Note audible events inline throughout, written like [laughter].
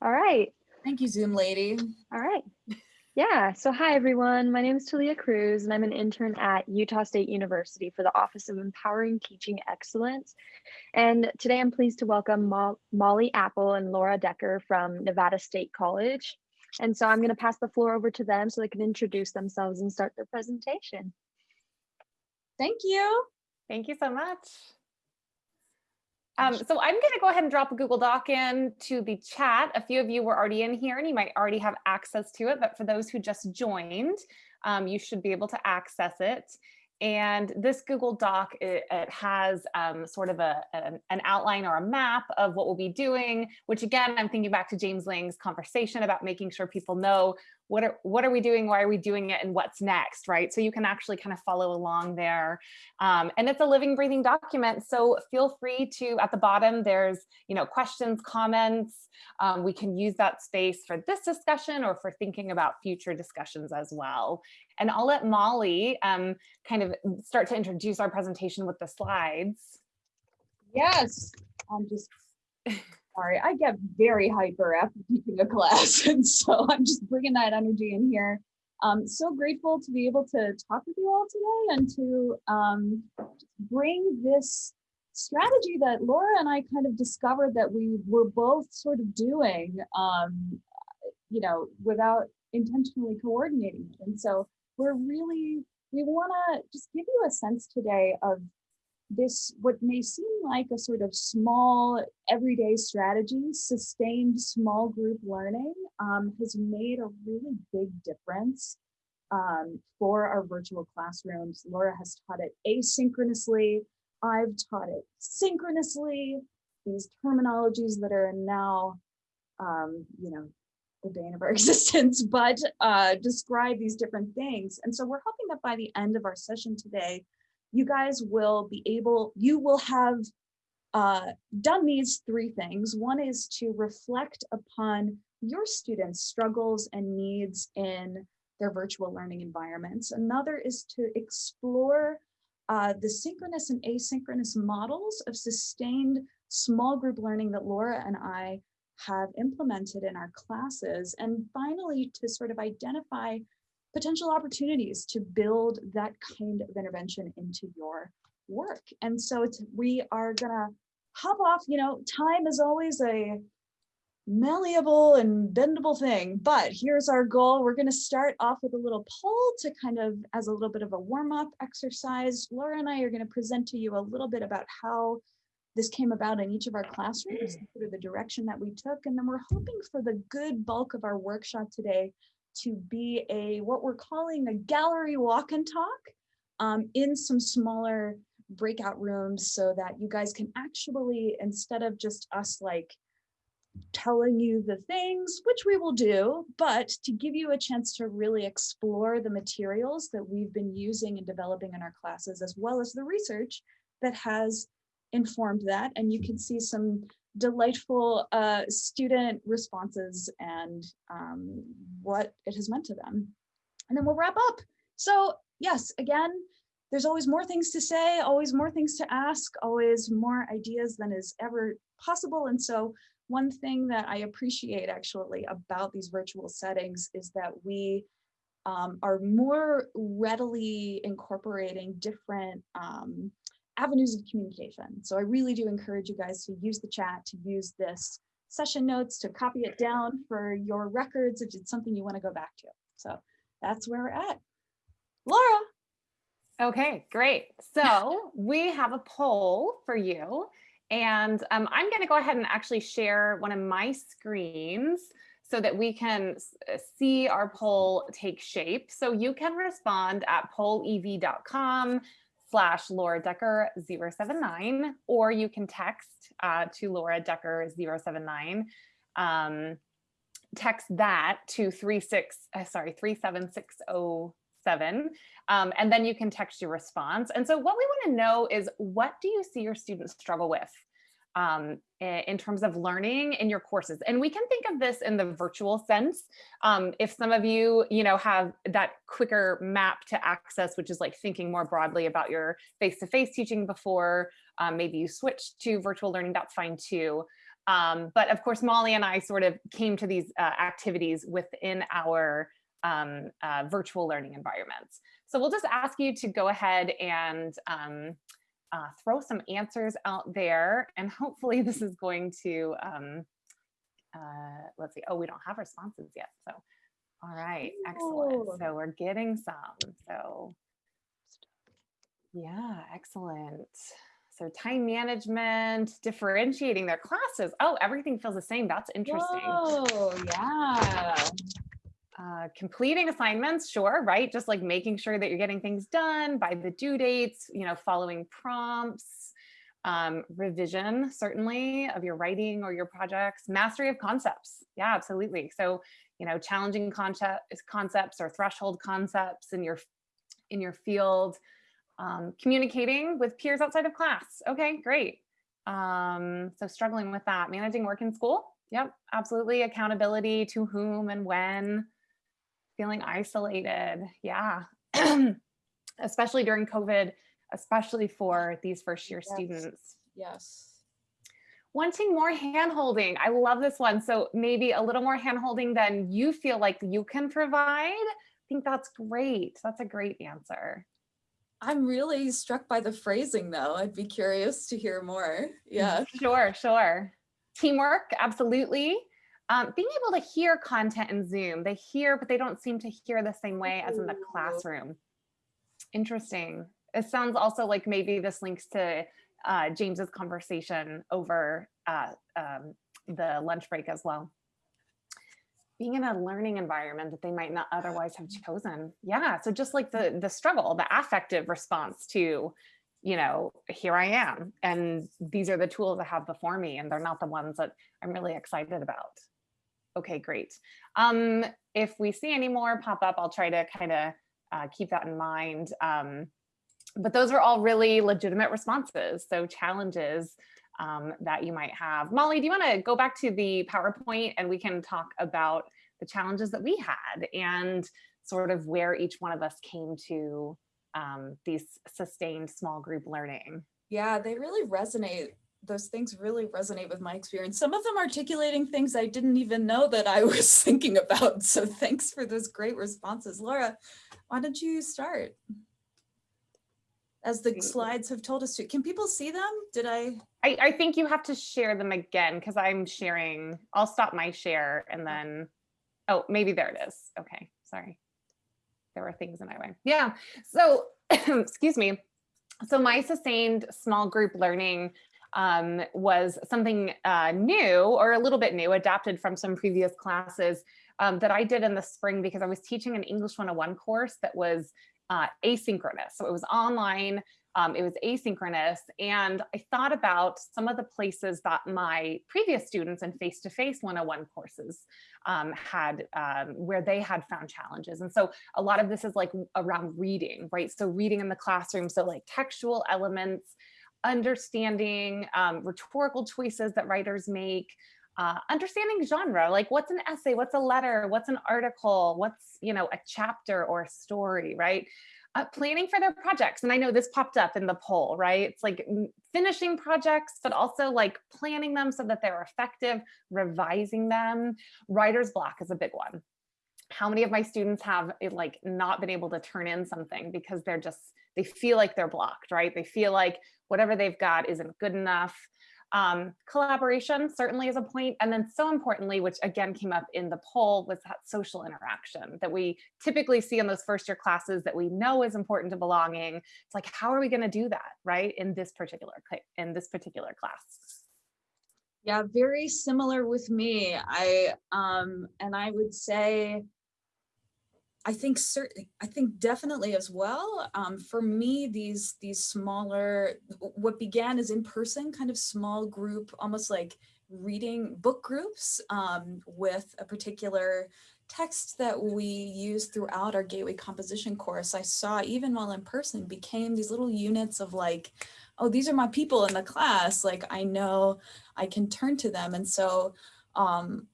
All right. Thank you, Zoom lady. All right. Yeah. So hi, everyone. My name is Talia Cruz, and I'm an intern at Utah State University for the Office of Empowering Teaching Excellence. And today I'm pleased to welcome Mo Molly Apple and Laura Decker from Nevada State College. And so I'm going to pass the floor over to them so they can introduce themselves and start their presentation. Thank you. Thank you so much. Um, so I'm going to go ahead and drop a Google Doc in to the chat. A few of you were already in here and you might already have access to it, but for those who just joined, um, you should be able to access it. And this Google Doc, it, it has um, sort of a, an, an, outline or a map of what we'll be doing, which again, I'm thinking back to James Lang's conversation about making sure people know what are, what are we doing, why are we doing it, and what's next, right? So you can actually kind of follow along there. Um, and it's a living, breathing document, so feel free to, at the bottom, there's you know questions, comments. Um, we can use that space for this discussion or for thinking about future discussions as well. And I'll let Molly um, kind of start to introduce our presentation with the slides. Yes, I'm just [laughs] sorry, I get very hyper after [laughs] teaching a class. And so I'm just bringing that energy in here. I'm so grateful to be able to talk with you all today and to um, bring this strategy that Laura and I kind of discovered that we were both sort of doing, um, you know, without intentionally coordinating. And so we're really, we want to just give you a sense today of this, what may seem like a sort of small everyday strategy, sustained small group learning um, has made a really big difference um, for our virtual classrooms. Laura has taught it asynchronously. I've taught it synchronously. These terminologies that are now, um, you know, the bane of our [laughs] existence, but uh, describe these different things. And so we're hoping that by the end of our session today, you guys will be able, you will have uh, done these three things. One is to reflect upon your students' struggles and needs in their virtual learning environments. Another is to explore uh, the synchronous and asynchronous models of sustained small group learning that Laura and I have implemented in our classes. And finally, to sort of identify potential opportunities to build that kind of intervention into your work. And so it's, we are gonna hop off, you know, time is always a malleable and bendable thing, but here's our goal. We're gonna start off with a little poll to kind of, as a little bit of a warm up exercise. Laura and I are gonna present to you a little bit about how this came about in each of our classrooms, mm. sort of the direction that we took. And then we're hoping for the good bulk of our workshop today to be a what we're calling a gallery walk and talk um, in some smaller breakout rooms so that you guys can actually, instead of just us like telling you the things, which we will do, but to give you a chance to really explore the materials that we've been using and developing in our classes, as well as the research that has informed that. And you can see some delightful uh, student responses and um, what it has meant to them. And then we'll wrap up. So yes, again, there's always more things to say, always more things to ask, always more ideas than is ever possible. And so one thing that I appreciate actually about these virtual settings is that we um, are more readily incorporating different um, avenues of communication. So I really do encourage you guys to use the chat, to use this session notes, to copy it down for your records if it's something you want to go back to. So that's where we're at. Laura. Okay, great. So we have a poll for you. And um, I'm going to go ahead and actually share one of my screens so that we can see our poll take shape. So you can respond at pollev.com slash Laura Decker 079, or you can text uh, to Laura Decker 079. Um, text that to 36, uh, sorry, 37607. Um, and then you can text your response. And so what we want to know is what do you see your students struggle with? Um, in terms of learning in your courses. And we can think of this in the virtual sense. Um, if some of you, you know, have that quicker map to access, which is like thinking more broadly about your face-to-face -face teaching before um, maybe you switched to virtual learning, that's fine too. Um, but of course, Molly and I sort of came to these uh, activities within our um, uh, virtual learning environments. So we'll just ask you to go ahead and um, uh, throw some answers out there. And hopefully [laughs] this is going to, um, uh, let's see, oh, we don't have responses yet. So, all right, excellent. So we're getting some. So yeah, excellent. So time management, differentiating their classes. Oh, everything feels the same. That's interesting. Oh, yeah. Uh, completing assignments, sure, right? Just like making sure that you're getting things done by the due dates, you know, following prompts, um, revision, certainly, of your writing or your projects, mastery of concepts. Yeah, absolutely. So, you know, challenging concept, concepts or threshold concepts in your in your field, um, communicating with peers outside of class. Okay, great. Um, so struggling with that, managing work in school. Yep, absolutely. Accountability to whom and when feeling isolated. Yeah. [clears throat] especially during COVID, especially for these first year Yes. students. Yes. Wanting more hand holding. I love this one. So maybe a little more hand holding than you feel like you can provide. I think that's great. That's a great answer. I'm really struck by the phrasing though. I'd be curious to hear more. [laughs] Yeah. Sure, sure. Teamwork, absolutely. Um, being able to hear content in Zoom, they hear, but they don't seem to hear the same way as in the classroom. Interesting. It sounds also like maybe this links to uh, James's conversation over uh, um, the lunch break as well. Being in a learning environment that they might not otherwise have chosen. Yeah, so just like the the struggle, the affective response to, you know, here I am, and these are the tools I have before me, and they're not the ones that I'm really excited about. Okay, great. Um, if we see any more pop up, I'll try to kind of uh, keep that in mind. Um, but those are all really legitimate responses. So challenges um, that you might have. Molly, do you want to go back to the PowerPoint and we can talk about the challenges that we had and sort of where each one of us came to um, these sustained small group learning. Yeah, they really resonate. Those things really resonate with my experience. Some of them articulating things I didn't even know that I [laughs] was thinking about. So thanks for those great responses. Laura, why don't you start? As the mm. slides have told us to. Can people see them? Did I? I, I think you have to share them again because I'm sharing. I'll stop my share and then, oh, maybe there it is. Okay, sorry. There were things in my way. Yeah, so [clears throat] excuse me. So my sustained small group learning um, was something uh, new or a little bit new, adapted from some previous classes um, that I did in the spring because I was teaching an English 101 course that was uh, asynchronous. So it was online, um, it was asynchronous. And I thought about some of the places that my previous students in face-to-face 101 courses um, had, um, where they had found challenges. And so a lot of this is like around reading, right? So reading in the classroom, so like textual elements, understanding um, rhetorical choices that writers make, uh, understanding genre, like what's an essay, what's a letter, what's an article, what's, you know, a chapter or a story, right? Uh, planning for their projects. And I know this popped up in the poll, right? It's like mm, finishing projects, but also like planning them so that they're effective, revising them. Writer's block is a big one. How many of my students have like not been able to turn in something because they're just, they feel like they're blocked, right? They feel like whatever they've got isn't good enough. Um, collaboration certainly is a point. And then so importantly, which again came up in the poll, was that social interaction that we typically see in those first year classes that we know is important to belonging. It's like, how are we going to do that, right? In this particular, in this particular class. Yeah, very similar with me. I um and I would say I think certainly I think definitely as well. Um, for me, these these smaller what began as in-person kind of small group, almost like reading book groups um, with a particular text that we use throughout our Gateway composition course. I saw even while in person became these little units of like, oh, these are my people in the class. Like I know I can turn to them. And so, um,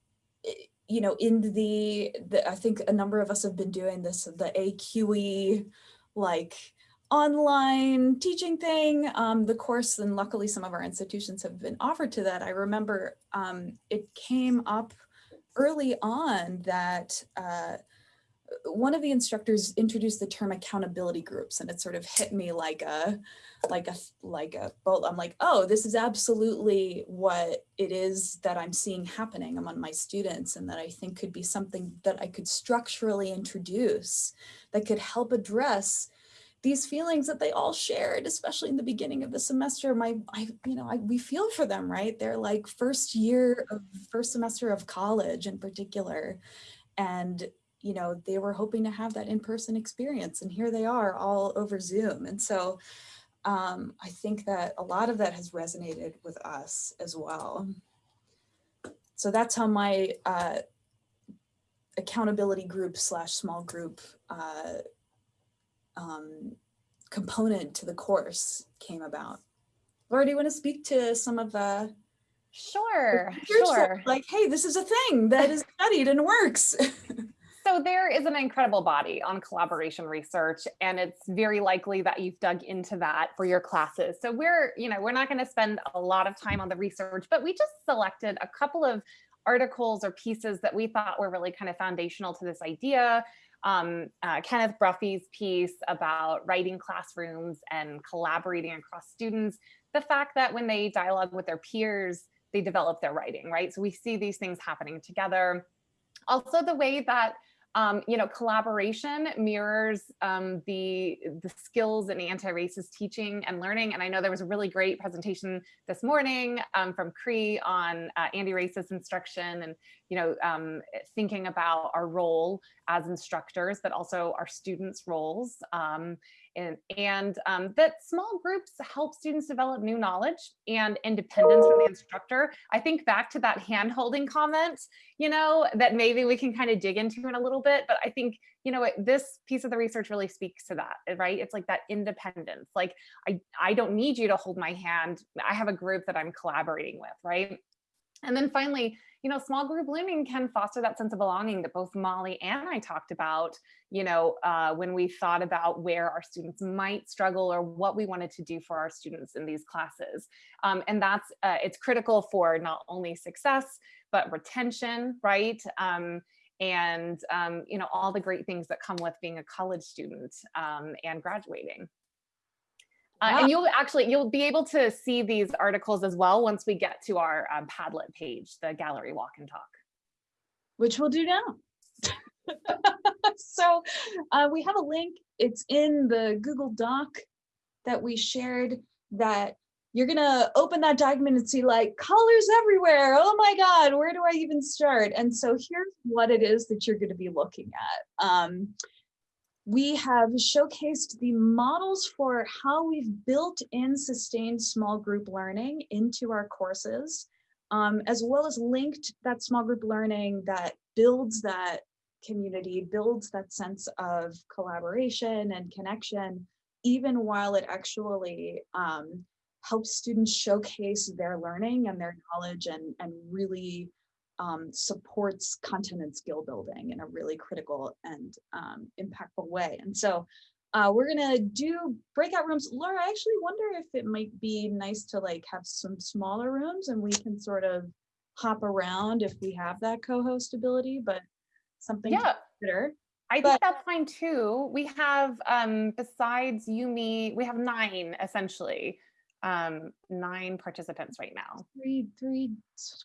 you know, in the, the, I think a number of us have been doing this, the ACUE, like online teaching thing, um, the course, and luckily some of our institutions have been offered to that. I remember um, it came up early on that uh, one of the instructors introduced the term accountability groups and it sort of hit me like a like a like a bolt. I'm like oh this is absolutely what it is that i'm seeing happening among my students and that i think could be something that i could structurally introduce that could help address these feelings that they all shared especially in the beginning of the semester. My i you know I, we feel for them right? They're like first year of first semester of college in particular. And you know, they were hoping to have that in-person experience and here they are all over Zoom. And so um, I think that a lot of that has resonated with us as well. So that's how my uh, accountability group slash small group uh, um, component to the course came about. Laura, do you want to speak to some of the Sure, sure. Like, hey, this is a thing that is studied and works. [laughs] So there is an incredible body on collaboration research, and it's very likely that you've dug into that for your classes. So we're, you know, we're not going to spend a lot of time on the research, but we just selected a couple of articles or pieces that we thought were really kind of foundational to this idea. Um, uh, Kenneth Bruffee's piece about writing classrooms and collaborating across students, the fact that when they dialogue with their peers, they develop their writing, right? So we see these things happening together. Also the way that um, you know, collaboration mirrors um, the, the skills in anti-racist teaching and learning. And I know there was a really great presentation this morning um, from Cree on uh, anti-racist instruction and, you know, um, thinking about our role as instructors, but also our students' roles. And, and um, that small groups help students develop new knowledge and independence from the instructor. I think back to that hand holding comment, you know, that maybe we can kind of dig into in a little bit, but I think, you know, this piece of the research really speaks to that, right? It's like that independence. Like, I, I don't need you to hold my hand. I have a group that I'm collaborating with, right? And then finally, you know, small group learning can foster that sense of belonging that both Molly and I talked about, you know, uh, when we thought about where our students might struggle or what we wanted to do for our students in these classes. Um, and that's, uh, it's critical for not only success, but retention, right? Um, and, um, you know, all the great things that come with being a college student um, and graduating. Uh, and you'll actually, you'll be able to see these articles as well once we get to our um, Padlet page, the gallery walk and talk. Which we'll do now. [laughs] so uh, we have a link. It's in the Google Doc that we shared that you're gonna open that document and see like colors everywhere. Oh my God, where do I even start? And so here's what it is that you're gonna be looking at. Um, we have showcased the models for how we've built in sustained small group learning into our courses, um, as well as linked that small group learning that builds that community, builds that sense of collaboration and connection, even while it actually um, helps students showcase their learning and their knowledge and, and really um, supports content and skill building in a really critical and um, impactful way. And so uh, we're gonna do breakout rooms. Laura, I actually wonder if it might be nice to like have some smaller rooms and we can sort of hop around if we have that co-host ability, but something yeah. to consider. I But- think that's fine too. We have, um, besides you, me, we have nine essentially, um, nine participants right now. Three, three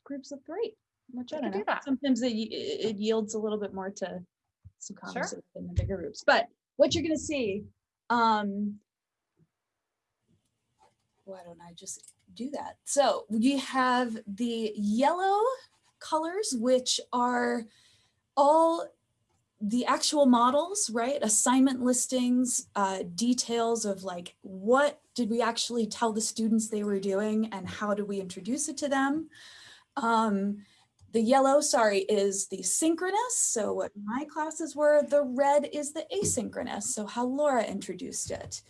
groups of three. Which I don't could do. Sometimes it, it yields a little bit more to some Sure. conversation in the bigger groups, but what you're gonna see, um, why don't I just do that? So you have the yellow colors, which are all the actual models, right? Assignment listings, uh, details of like, what did we actually tell the students they were doing and how do we introduce it to them? Um, the yellow, sorry, is the synchronous. So what my classes were, the red is the asynchronous. So how Laura introduced it.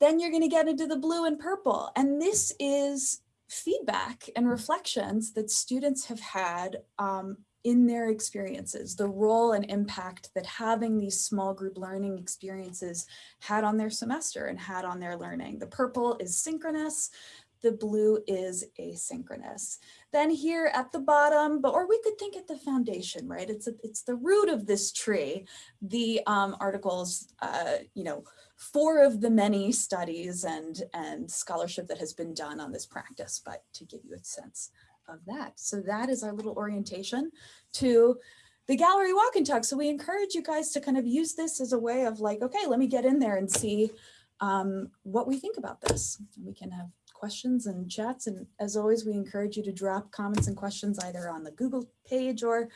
Then you're gonna get into the blue and purple. And this is feedback and reflections that students have had um, in their experiences, the role and impact that having these small group learning experiences had on their semester and had on their learning. The purple is synchronous, the blue is asynchronous. Then here at the bottom, but or we could think at the foundation, right? It's a, it's the root of this tree. The um, articles, uh, you know, four of the many studies and and scholarship that has been done on this practice, but to give you a sense of that. So that is our little orientation to the gallery walk and talk. So we encourage you guys to kind of use this as a way of like, okay, let me get in there and see um, what we think about this. We can have questions and chats. And as always, we encourage you to drop comments and questions either on the Google page or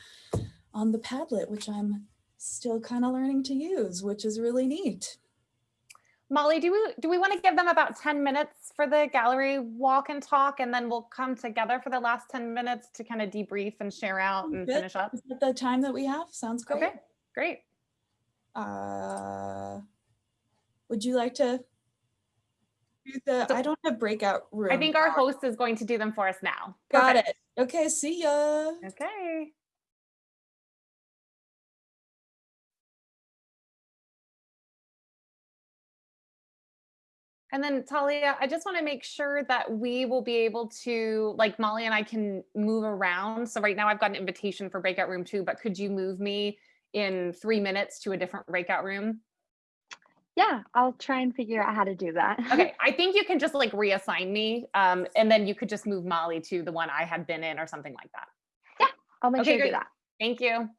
on the Padlet, which I'm still kind of learning to use, which is really neat. Molly, do we do we want to give them about 10 minutes for the gallery walk and talk and then we'll come together for the last 10 minutes to kind of debrief and share out and Good. finish up? Is that the time that we have? Sounds great. Okay, great. Uh, would you like to do the, So- I don't have breakout room. I think our host is going to do them for us now. Got Perfect. it. Okay, see ya. Okay. And then Talia, I just want to make sure that we will be able to, like Molly and I can move around. So right now I've got an invitation for breakout room two, but could you move me in three minutes to a different breakout room? Yeah, I'll try and figure out how to do that. [laughs] Okay, I think you can just like reassign me um, and then you could just move Molly to the one I had been in or something like that. Yeah, I'll make Okay, sure to do that. Thank you.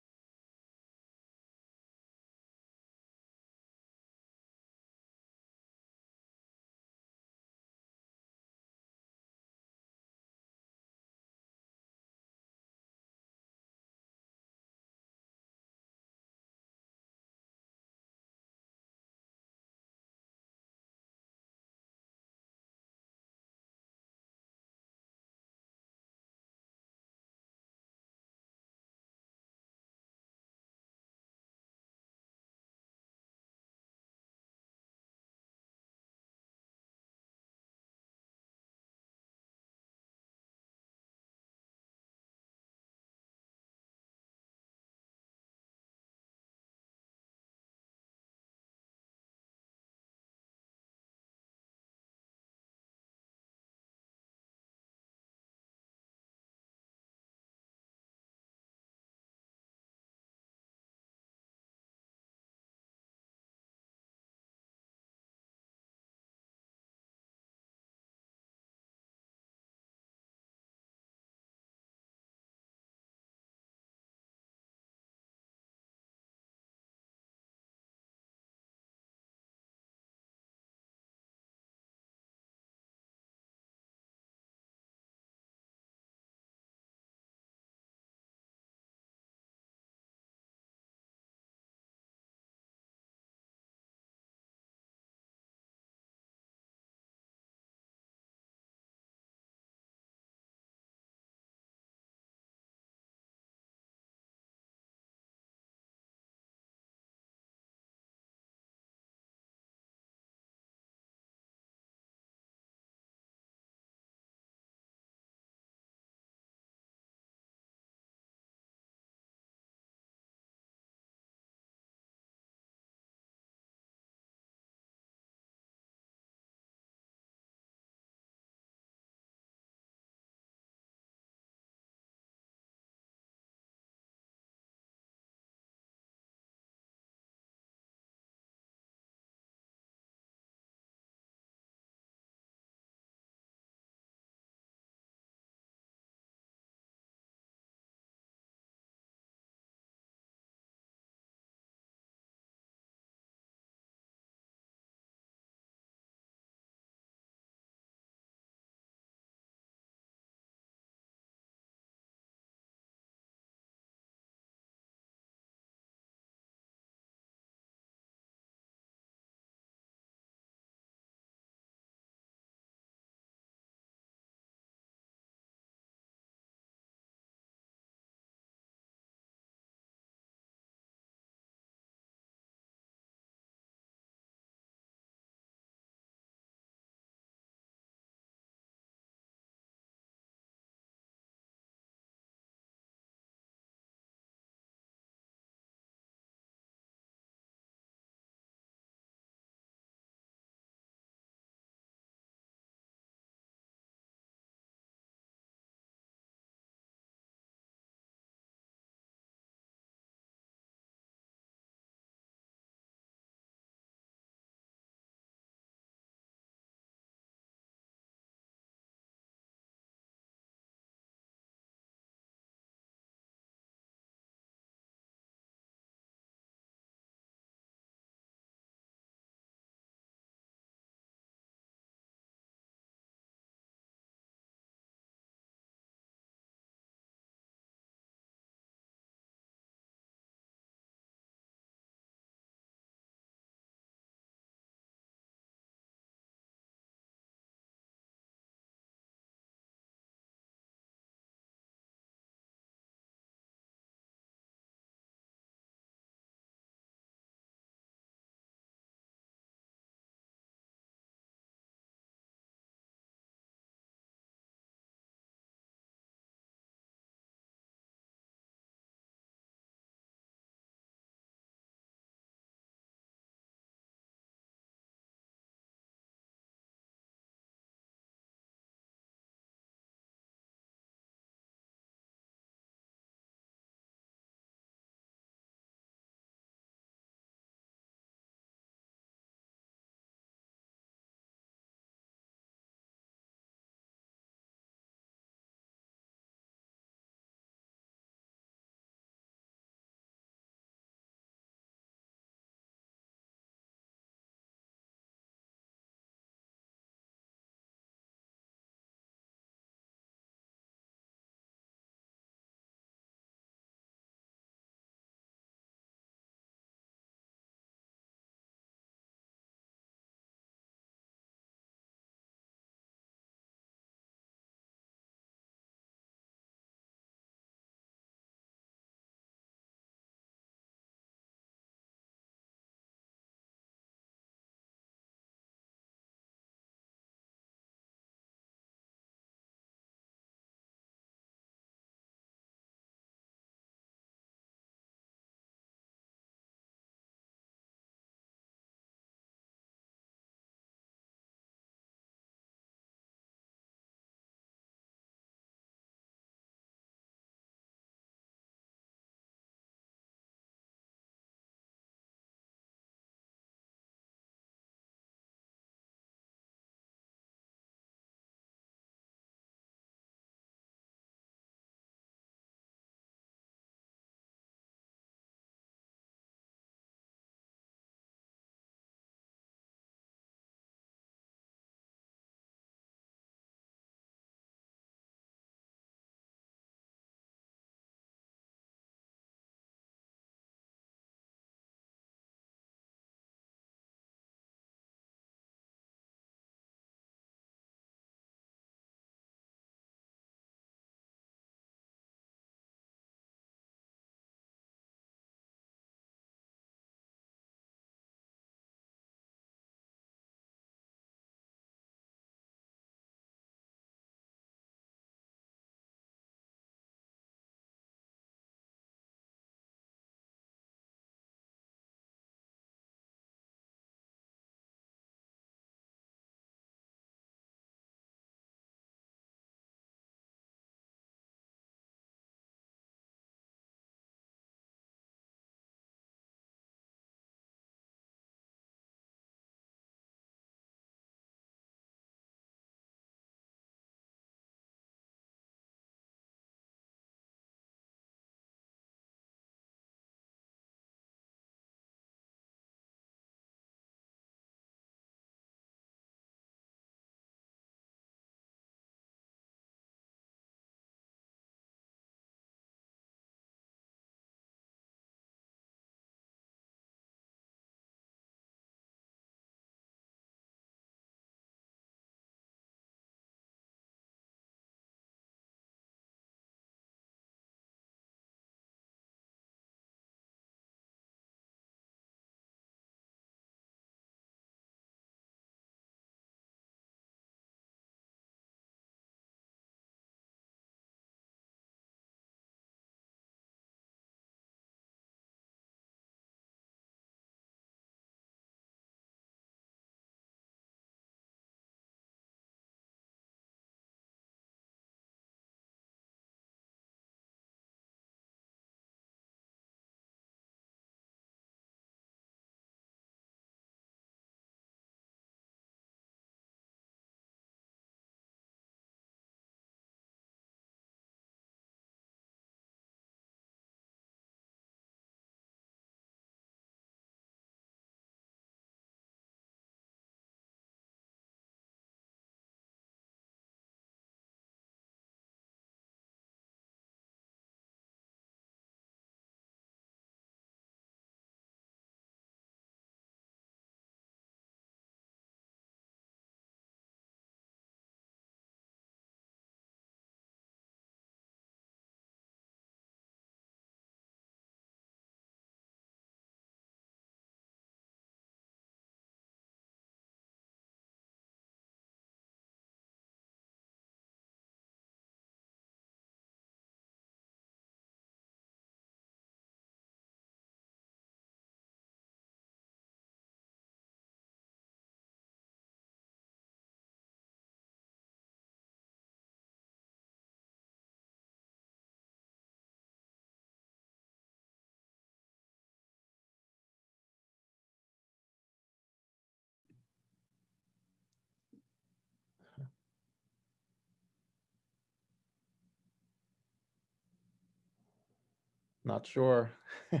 Not sure. [laughs]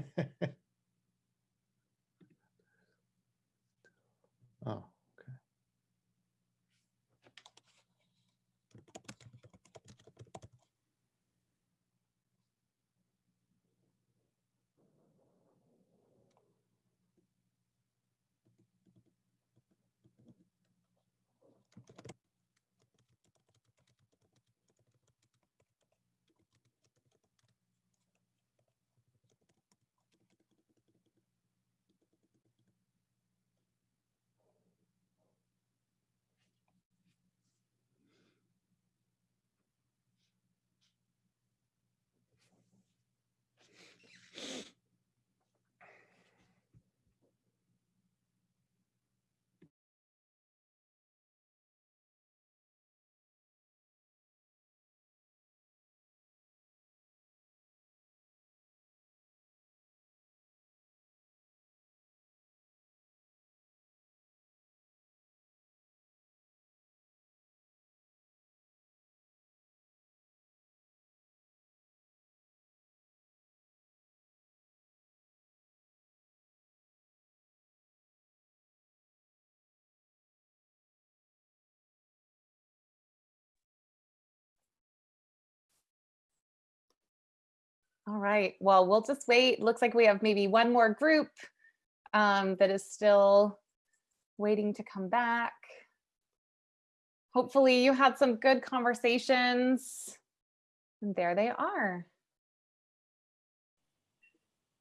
Oh, okay. All right, well, we'll just wait. Looks like we have maybe one more group um, that is still waiting to come back. Hopefully you had some good conversations. And there they are.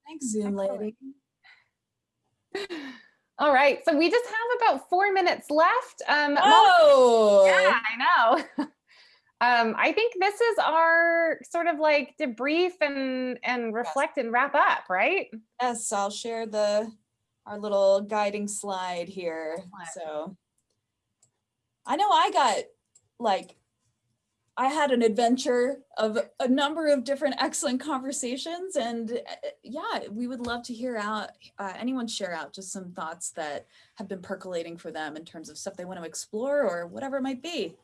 Thanks, Zoom Excellent. lady. [sighs] All right, so we just have about four minutes left. Um, Oh, yeah, I know. [laughs] um, I think this is our sort of like debrief and and reflect and wrap up, right? yes, I'll share the, our little guiding slide here. So I know I got like, I had an adventure of a number of different excellent conversations and uh, yeah, we would love to hear out, uh, anyone share out just some thoughts that have been percolating for them in terms of stuff they want to explore or whatever it might be.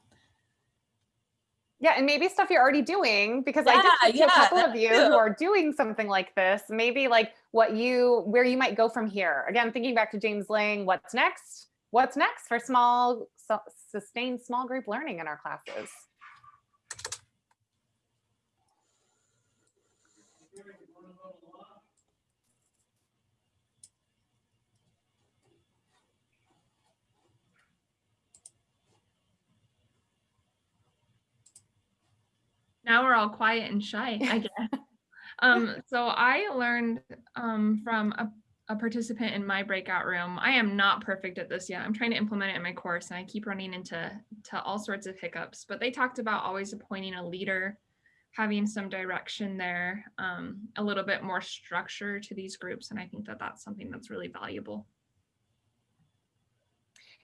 Yeah, and maybe stuff you're already doing because I did Yeah, talk yeah, a couple of you too. who are doing something like this. Maybe like what you where you might go from here. Again, thinking back to James Lang, what's next? What's next for small su- sustained small group learning in our classes? Now we're all quiet and shy, I guess. [laughs] um, so I learned um, from a, a participant in my breakout room. I am not perfect at this yet. I'm trying to implement it in my course and I keep running into to all sorts of hiccups, but they talked about always appointing a leader, having some direction there, um, a little bit more structure to these groups. And I think that that's something that's really valuable.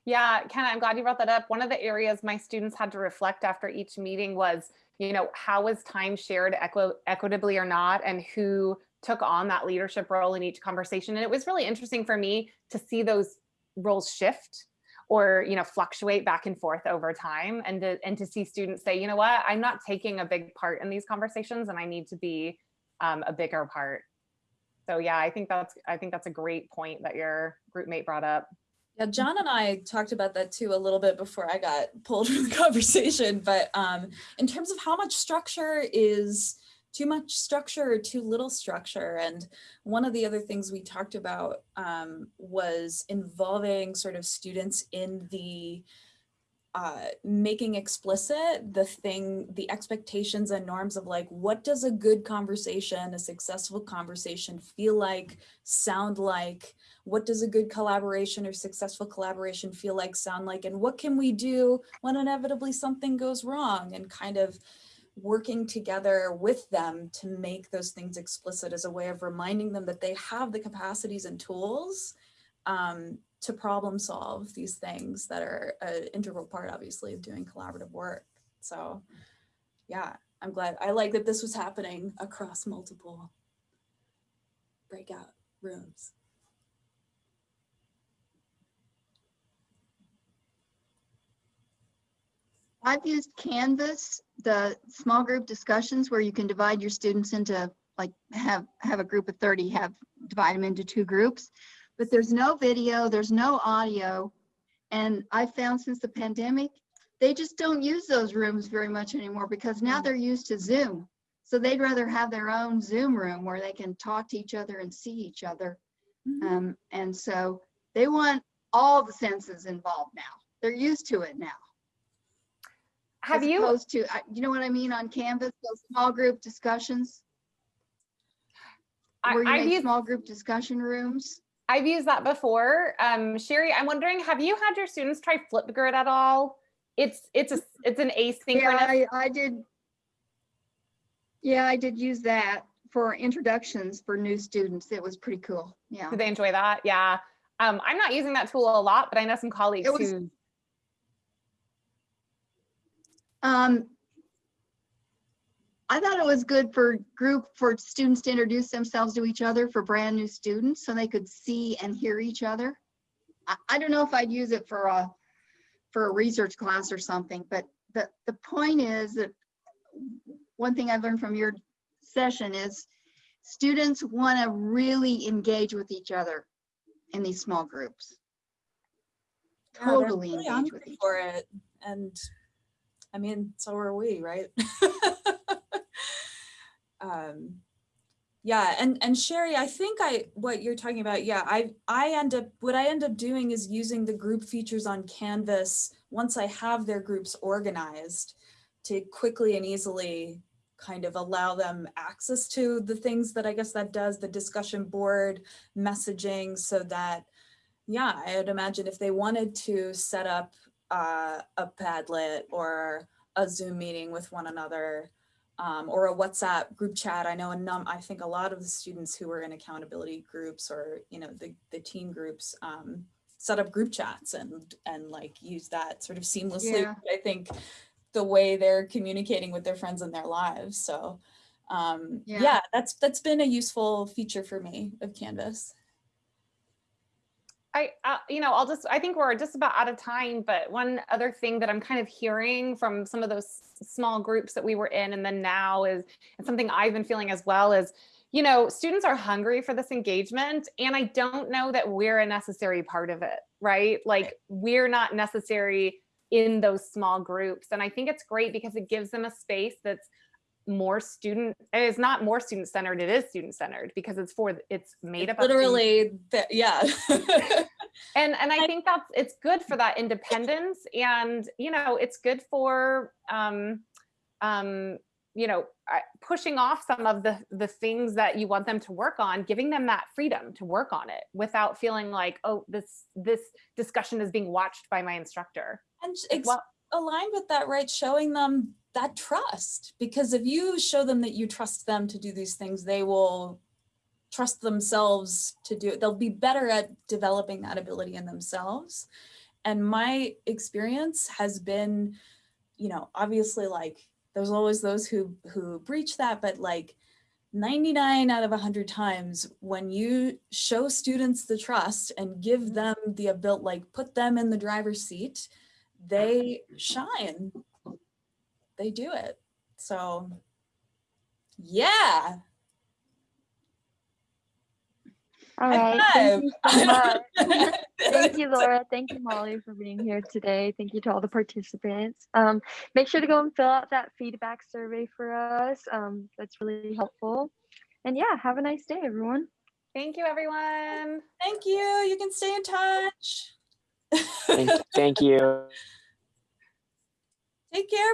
Yeah, Ken, I'm glad you brought that up. One of the areas my students had to reflect after each meeting was, you know, how was time shared equi- equitably or not, and who took on that leadership role in each conversation. And it was really interesting for me to see those roles shift or, you know, fluctuate back and forth over time and to, and to see students say, you know what, I'm not taking a big part in these conversations and I need to be um, a bigger part. So yeah, I think that's I think that's a great point that your group mate brought up. Yeah, John and I talked about that too a little bit before I got pulled [laughs] from the conversation. But um, in terms of how much structure is too much structure or too little structure, and one of the other things we talked about um, was involving sort of students in the uh, making explicit the thing, the expectations and norms of like, what does a good conversation, a successful conversation feel like, sound like? What does a good collaboration or successful collaboration feel like, sound like? And what can we do when inevitably something goes wrong? And kind of working together with them to make those things explicit as a way of reminding them that they have the capacities and tools um, to problem solve these things that are an integral part, obviously, of doing collaborative work. So yeah, I'm glad. I like that this was happening across multiple breakout rooms. I've used Canvas, the small group discussions where you can divide your students into like have, have a group of 30, have, divide them into two groups. But there's no video, there's no audio. And I found since the pandemic, they just don't use those rooms very much anymore because now they're used to Zoom. So they'd rather have their own Zoom room where they can talk to each other and see each other. Mhm. Um, and so they want all the senses involved now. They're used to it now. Have as you, opposed to, you know what I mean on Canvas, those small group discussions? I- Where you I've make used, small group discussion rooms? I've used that before. Um, Sherry, I'm wondering, have you had your students try Flipgrid at all? It's, it's a, it's an Yeah, asynchronous, I, I did. Yeah, I did use that for introductions for new students. It was pretty cool. Yeah. do they enjoy that? Yeah. Um, I'm not using that tool a lot, but I know some colleagues was- who, Um, I thought it was good for group, for students to introduce themselves to each other for brand new students so they could see and hear each other. I, I don't know if I'd use it for a, for a research class or something, but the, the point is that one thing I learned from your session is students want to really engage with each other in these small groups. Yeah, Totally really engage with each for it. And I mean, so are we, right? [laughs] um, yeah, and and Sherry, I think I what you're talking about, yeah, I I end up what I end up doing is using the group features on Canvas once I have their groups organized to quickly and easily kind of allow them access to the things that I guess that does, the discussion board, messaging, so that yeah, I would imagine if they wanted to set up uh, a Padlet or a Zoom meeting with one another um, or a WhatsApp group chat. I know a num I think a lot of the students who were in accountability groups or, you know, the, the team groups um, set up group chats and, and like use that sort of seamlessly. Yeah. I think the way they're communicating with their friends in their lives. So um, Yeah. yeah, that's, that's been a useful feature for me of Canvas. I, uh, you know, I'll just, I think we're just about out of time, but one other thing that I'm kind of hearing from some of those small groups that we were in and then now is, and something I've been feeling as well is, you know, students are hungry for this engagement and I don't know that we're a necessary part of it, right? Like we're not necessary in those small groups. And I think it's great because it gives them a space that's more student, it's not more student centered, it is student centered because it's for, it's made up. Literally, that, yeah. [laughs] and and i think that's it's good for that independence and you know it's good for um um you know pushing off some of the the things that you want them to work on giving them that freedom to work on it without feeling like oh this this discussion is being watched by my instructor And Well- aligned with that, right? Showing them that trust, because if you show them that you trust them to do these things, they will trust themselves to do it. They'll be better at developing that ability in themselves. And my experience has been, you know, obviously like there's always those who who breach that, but like 99 out of 100 times when you show students the trust and give mm-hmm. them the ability, like put them in the driver's seat, they shine. They do it. So yeah. All High right. Thank you [laughs] so [laughs] Thank you, Laura. Thank you, Molly, for being here today. Thank you to all the participants. Um, make sure to go and fill out that feedback survey for us. Um, that's really helpful. And yeah, have a nice day, everyone. thank you everyone Thank you. You can stay in touch. Thank, thank you. [laughs] Take care.